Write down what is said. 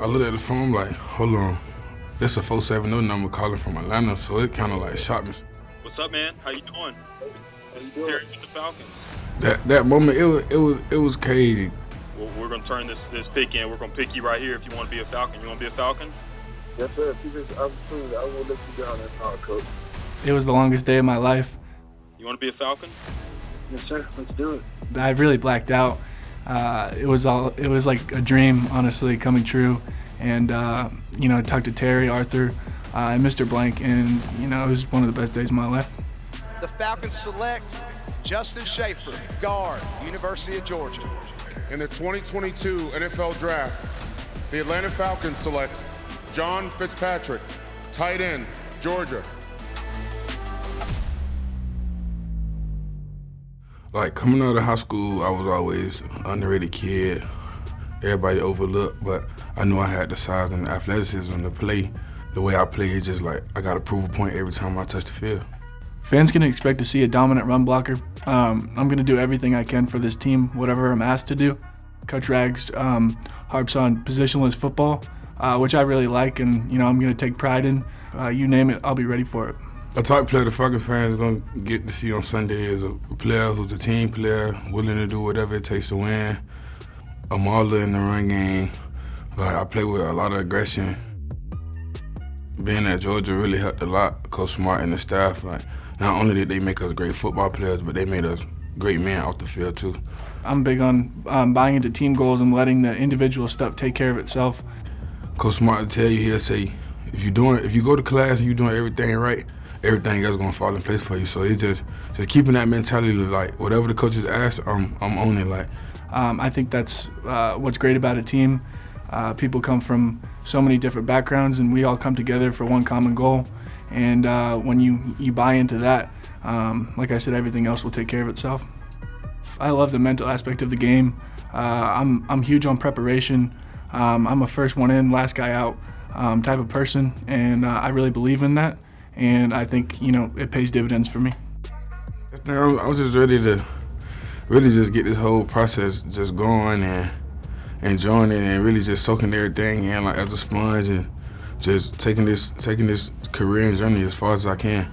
I looked at the phone like, hold on, that's a 470 number calling from Atlanta, so it kind of like shocked me. What's up, man? How you doing? How you doing? Terry with the Falcons. That that moment, it was it was it was crazy. Well, we're gonna turn this this pick in. We're gonna pick you right here. If you want to be a Falcon, you want to be a Falcon? Yes, sir. If you this opportunity, I won't let you down at all, coach. It was the longest day of my life. You want to be a Falcon? Yes, sir. Let's do it. I really blacked out. Uh, it was all it was like a dream, honestly, coming true. And uh, you know, I talked to Terry, Arthur, uh, and Mr. Blank, and you know, it was one of the best days of my life. The Falcons select Justin Shaffer, guard, University of Georgia. In the 2022 NFL Draft, the Atlanta Falcons select John Fitzpatrick, tight end, Georgia. Like coming out of high school, I was always underrated kid. Everybody overlooked, but I knew I had the size and the athleticism to play. The way I play is just like I got to prove a point every time I touch the field. Fans can expect to see a dominant run blocker. Um, I'm going to do everything I can for this team, whatever I'm asked to do. Coach Rags um, harps on positionless football, uh, which I really like, and you know I'm going to take pride in. Uh, you name it, I'll be ready for it. A type player the Falcons fans are going to get to see on Sunday is a player who's a team player, willing to do whatever it takes to win. A mauler in the run game. Like I play with a lot of aggression. Being at Georgia really helped a lot. Coach Smart and the staff, like not only did they make us great football players, but they made us great men off the field too. I'm big on um, buying into team goals and letting the individual stuff take care of itself. Coach Smart will tell you, he'll say, if you're doing, if you go to class and you're doing everything right, everything else gonna fall in place for you. So it's just, just keeping that mentality, like whatever the coaches ask, I'm, I'm on it. Like, um, I think that's uh, what's great about a team. Uh, people come from so many different backgrounds, and we all come together for one common goal. And uh, when you you buy into that, um, like I said, everything else will take care of itself. I love the mental aspect of the game. Uh, I'm, I'm huge on preparation. Um, I'm a first one in, last guy out um, type of person, and uh, I really believe in that. And I think you know it pays dividends for me. I was just ready to really just get this whole process just going and enjoying it and really just soaking everything in like as a sponge and just taking this taking this career and journey as far as I can.